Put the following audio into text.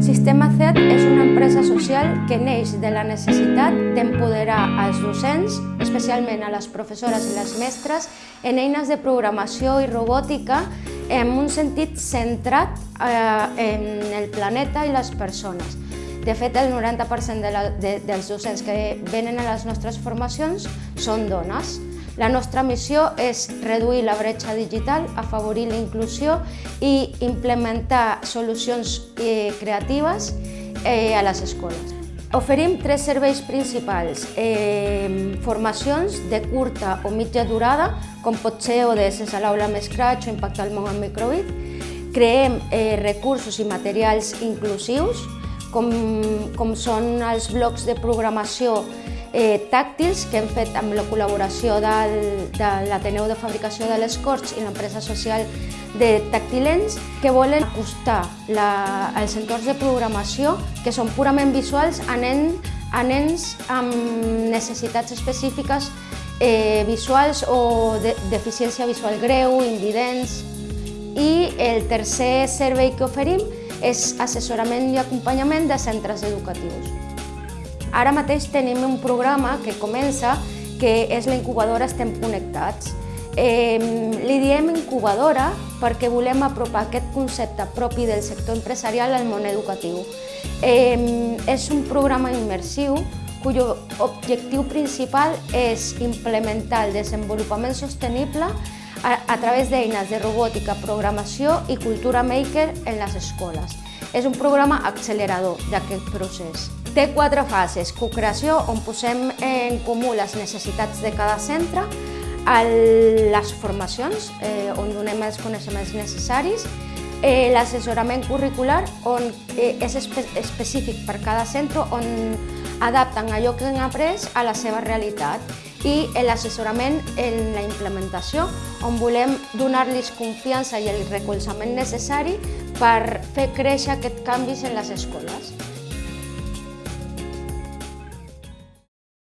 Sistema CET és una empresa social que neix de la necessitat d'empoderar als docents, especialment a les professores i les mestres, en eines de programació i robòtica en un sentit centrat eh, en el planeta i les persones. De fet, el 90% de la, de, dels docents que venen a les nostres formacions són dones. La nostra missió és reduir la bretxa digital, afavorir la inclusió i implementar solucions eh, creatives eh, a les escoles. Oferim tres serveis principals, eh, formacions de curta o mitja durada, com pot ser ODS a l'aula amb Scratch o Impacte al món amb Microbit. Creem eh, recursos i materials inclusius, com, com són els blocs de programació eh, tàctils que hem fet amb la col·laboració del, de l'Ateneu de Fabricació de les Corts i l'empresa social de Tactilens que volen acostar la, els entorns de programació que són purament visuals a, nen, a nens amb necessitats específiques eh, visuals o de, deficiència visual greu, invidents. I el tercer servei que oferim és assessorament i acompanyament de centres educatius. Ara mateix tenim un programa que comença, que és la incubadora Estem Connectats. Eh, li diem incubadora perquè volem apropar aquest concepte propi del sector empresarial al món educatiu. Eh, és un programa immersiu cuyo objectiu principal és implementar el desenvolupament sostenible a, a través d'eines de robòtica, programació i cultura maker en les escoles. És un programa accelerador d'aquest procés. Té quatre fases. Co-creació, on posem en comú les necessitats de cada centre, les formacions, eh, on donem els coneixements necessaris, eh, l'assessorament curricular, on eh, és espe específic per cada centre, on adapten allò que han après a la seva realitat i l'assessorament en la implementació, on volem donar-los confiança i el recolzament necessari per fer créixer aquests canvis en les escoles.